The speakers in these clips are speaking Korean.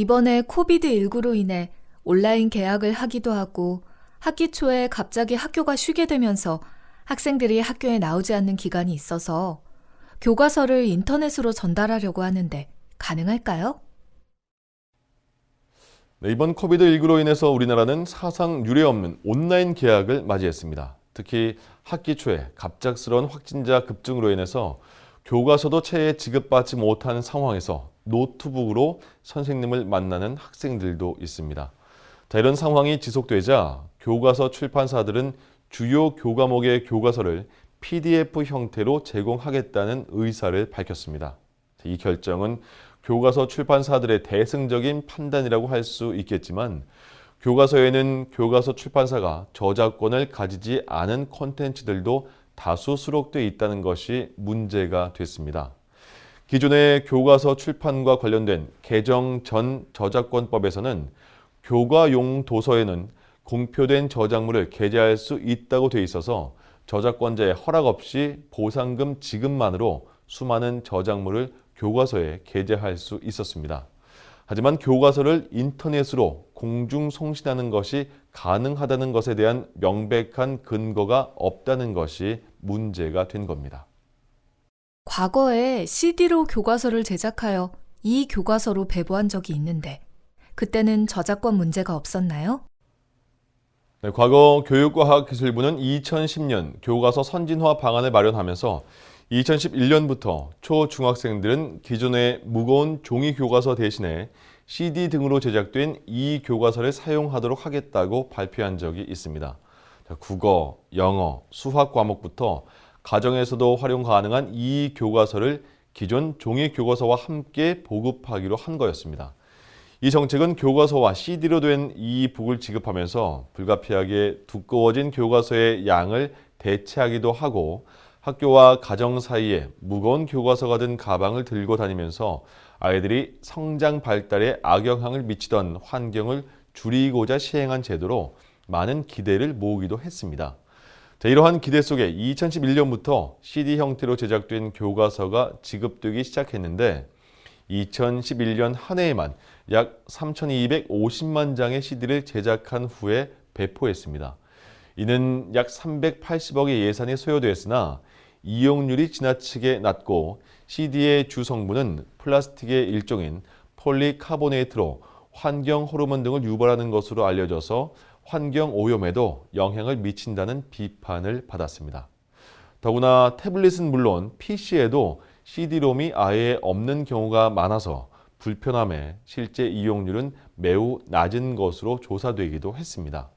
이번에 COVID19로 인해 온라인 개학을 하기도 하고 학기 초에 갑자기 학교가 쉬게 되면서 학생들이 학교에 나오지 않는 기간이 있어서 교과서를 인터넷으로 전달하려고 하는데 가능할까요? 네, 이번 COVID19로 인해서 우리나라는 사상 유례 없는 온라인 개학을 맞이했습니다. 특히 학기 초에 갑작스러운 확진자 급증으로 인해서 교과서도 채에 지급받지 못하는 상황에서 노트북으로 선생님을 만나는 학생들도 있습니다. 자, 이런 상황이 지속되자 교과서 출판사들은 주요 교과목의 교과서를 PDF 형태로 제공하겠다는 의사를 밝혔습니다. 이 결정은 교과서 출판사들의 대승적인 판단이라고 할 수 있겠지만 교과서에는 교과서 출판사가 저작권을 가지지 않은 콘텐츠들도 다수 수록돼 있다는 것이 문제가 됐습니다. 기존의 교과서 출판과 관련된 개정 전 저작권법에서는 교과용 도서에는 공표된 저작물을 게재할 수 있다고 돼 있어서 저작권자의 허락 없이 보상금 지급만으로 수많은 저작물을 교과서에 게재할 수 있었습니다. 하지만 교과서를 인터넷으로 공중 송신하는 것이 가능하다는 것에 대한 명백한 근거가 없다는 것이 문제가 된 겁니다. 과거에 CD로 교과서를 제작하여 이 교과서로 배부한 적이 있는데 그때는 저작권 문제가 없었나요? 네, 과거 교육과학기술부는 2010년 교과서 선진화 방안을 마련하면서 2011년부터 초중학생들은 기존의 무거운 종이 교과서 대신에 CD 등으로 제작된 이 교과서를 사용하도록 하겠다고 발표한 적이 있습니다. 국어, 영어, 수학 과목부터 가정에서도 활용 가능한 이 교과서를 기존 종이 교과서와 함께 보급하기로 한 거였습니다. 이 정책은 교과서와 CD로 된 이 북을 지급하면서 불가피하게 두꺼워진 교과서의 양을 대체하기도 하고 학교와 가정 사이에 무거운 교과서가 든 가방을 들고 다니면서 아이들이 성장 발달에 악영향을 미치던 환경을 줄이고자 시행한 제도로 많은 기대를 모으기도 했습니다. 자, 이러한 기대 속에 2011년부터 CD 형태로 제작된 교과서가 지급되기 시작했는데 2011년 한 해에만 약 3,250만 장의 CD를 제작한 후에 배포했습니다. 이는 약 380억의 예산이 소요되었으나 이용률이 지나치게 낮고 CD의 주 성분은 플라스틱의 일종인 폴리카보네이트로 환경 호르몬 등을 유발하는 것으로 알려져서 환경 오염에도 영향을 미친다는 비판을 받았습니다. 더구나 태블릿은 물론 PC에도 CD롬이 아예 없는 경우가 많아서 불편함에 실제 이용률은 매우 낮은 것으로 조사되기도 했습니다.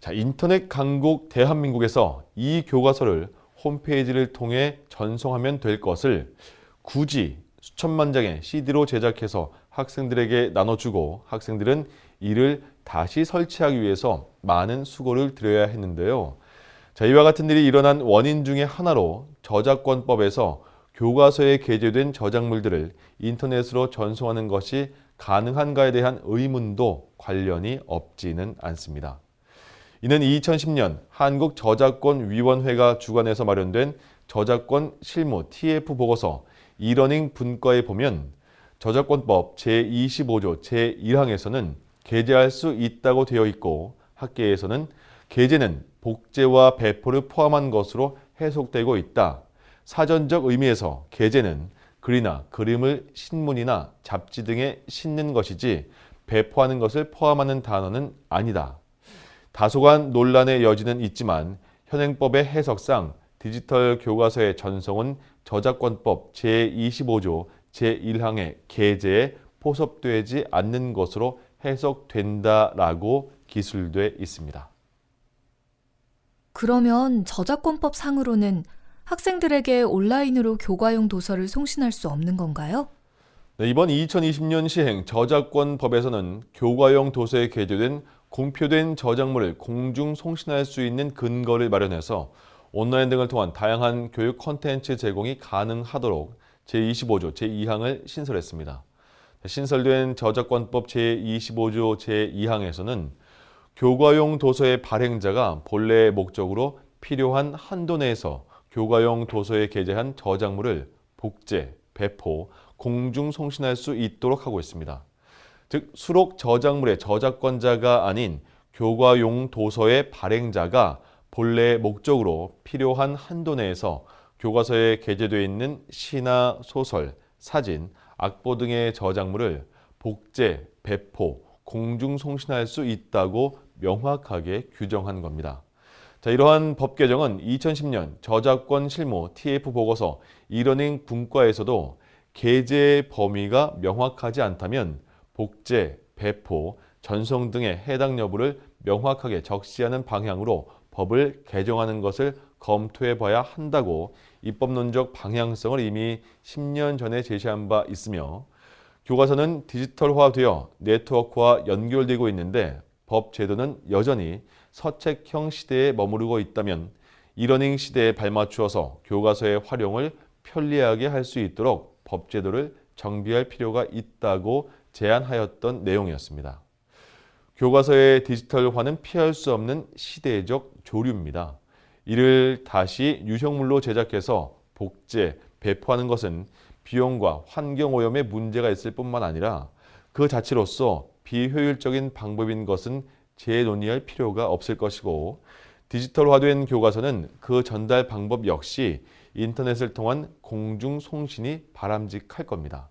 자, 인터넷 강국 대한민국에서 이 교과서를 홈페이지를 통해 전송하면 될 것을 굳이 수천만 장의 CD로 제작해서 학생들에게 나눠주고 학생들은 이를 다시 설치하기 위해서 많은 수고를 들여야 했는데요. 자, 이와 같은 일이 일어난 원인 중의 하나로 저작권법에서 교과서에 게재된 저작물들을 인터넷으로 전송하는 것이 가능한가에 대한 의문도 관련이 없지는 않습니다. 이는 2010년 한국저작권위원회가 주관해서 마련된 저작권 실무 TF 보고서 이러닝 분과에 보면 저작권법 제25조 제1항에서는 게재할 수 있다고 되어 있고 학계에서는 게재는 복제와 배포를 포함한 것으로 해석되고 있다. 사전적 의미에서 게재는 글이나 그림을 신문이나 잡지 등에 싣는 것이지 배포하는 것을 포함하는 단어는 아니다. 다소간 논란의 여지는 있지만 현행법의 해석상 디지털 교과서의 전송은 저작권법 제25조 제1항의 게재에 포섭되지 않는 것으로 해석된다라고 기술돼 있습니다. 그러면 저작권법 상으로는 학생들에게 온라인으로 교과용 도서를 송신할 수 없는 건가요? 네, 이번 2020년 시행 저작권법에서는 교과용 도서에 게재된 공표된 저작물을 공중 송신할 수 있는 근거를 마련해서 온라인 등을 통한 다양한 교육 콘텐츠 제공이 가능하도록 제25조 제2항을 신설했습니다. 신설된 저작권법 제25조 제2항에서는 교과용 도서의 발행자가 본래의 목적으로 필요한 한도 내에서 교과용 도서에 게재한 저작물을 복제, 배포, 공중 송신할 수 있도록 하고 있습니다. 즉 수록 저작물의 저작권자가 아닌 교과용 도서의 발행자가 본래 목적으로 필요한 한도 내에서 교과서에 게재되어 있는 시나 소설, 사진, 악보 등의 저작물을 복제, 배포, 공중 송신할 수 있다고 명확하게 규정한 겁니다. 자, 이러한 법 개정은 2010년 저작권 실무 TF 보고서 이러닝 분과에서도 게재 범위가 명확하지 않다면 복제, 배포, 전송 등의 해당 여부를 명확하게 적시하는 방향으로 법을 개정하는 것을 검토해 봐야 한다고 입법론적 방향성을 이미 10년 전에 제시한 바 있으며 교과서는 디지털화되어 네트워크와 연결되고 있는데 법 제도는 여전히 서책형 시대에 머무르고 있다면 이러닝 시대에 발맞추어서 교과서의 활용을 편리하게 할 수 있도록 법 제도를 정비할 필요가 있다고 제안하였던 내용이었습니다. 교과서의 디지털화는 피할 수 없는 시대적 조류입니다. 이를 다시 유형물로 제작해서 복제, 배포하는 것은 비용과 환경오염에 문제가 있을 뿐만 아니라 그 자체로서 비효율적인 방법인 것은 재논의할 필요가 없을 것이고 디지털화된 교과서는 그 전달 방법 역시 인터넷을 통한 공중 송신이 바람직할 겁니다.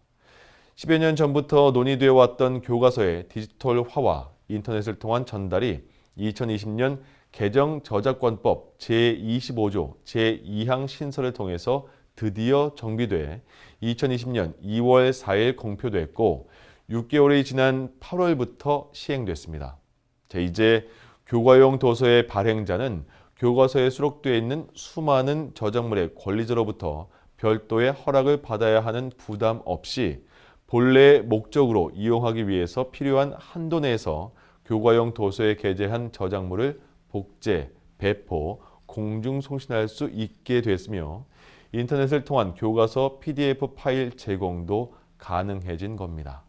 10여 년 전부터 논의되어 왔던 교과서의 디지털화와 인터넷을 통한 전달이 2020년 개정 저작권법 제25조 제2항 신설을 통해서 드디어 정비돼 2020년 2월 4일 공표됐고 6개월이 지난 8월부터 시행됐습니다. 자, 이제 교과용 도서의 발행자는 교과서에 수록되어 있는 수많은 저작물의 권리자로부터 별도의 허락을 받아야 하는 부담 없이 본래 목적으로 이용하기 위해서 필요한 한도 내에서 교과용 도서에 게재한 저작물을 복제, 배포, 공중 송신할 수 있게 됐으며 인터넷을 통한 교과서 PDF 파일 제공도 가능해진 겁니다.